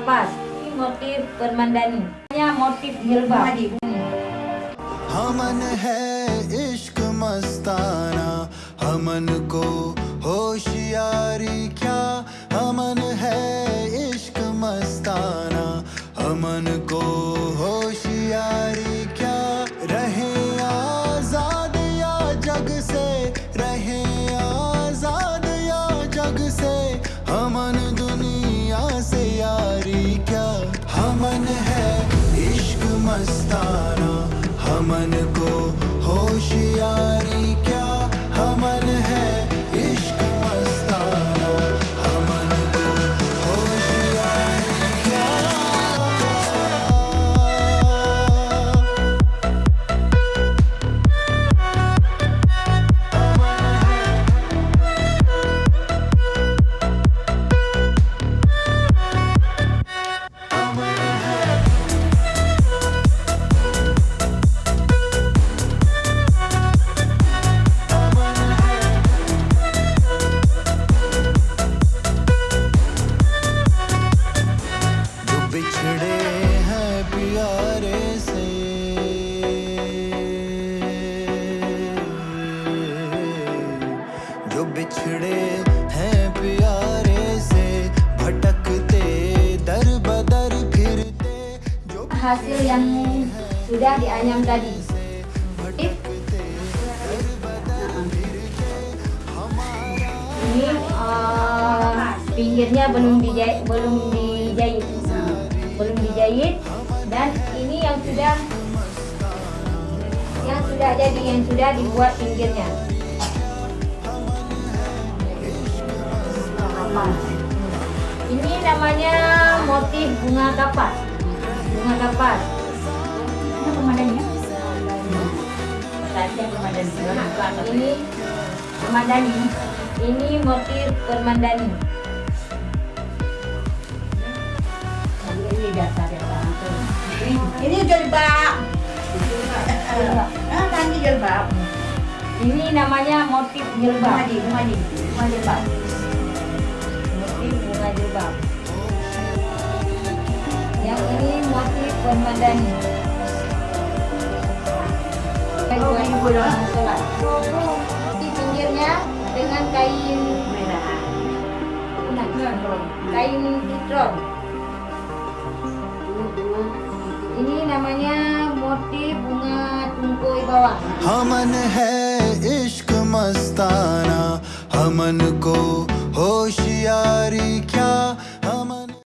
kapas. Ini motif permandani. Ini motif jilbab. हमन है इश्क मस्ताना हमन को होशियारी क्या हमन है इश्क मस्ताना हमन को होशियारी क्या रहे आज़ाद या जग से मस्ताना हमन जो बिछड़े हैं प्यारे से भटकते दर बदर फिरते जो Hasil yang sudah dianyam tadi. Ini eh, pinggirnya belum dijahit, belum dijahit, belum dijahit. Dan ini yang sudah yang sudah jadi, yang sudah dibuat pinggirnya. Ini namanya motif bunga kapas. Bunga kapas. Ini pemandannya. Ini permandani. Ini motif permandani. Ini dasar yang langsung. Ini jilbab. Ah, nanti jilbab. Ini namanya motif jilbab. Madi, madi, madi jilbab Motif bunga jilbab. Yang ini motif permandani. Kayu kayu orang sholat. Di pinggirnya dengan kain Merah. kuning, kain citron. Ini namanya motif bunga tungkoi bawah. हमन है इश्क मस्ताना हमन को होशियारी क्या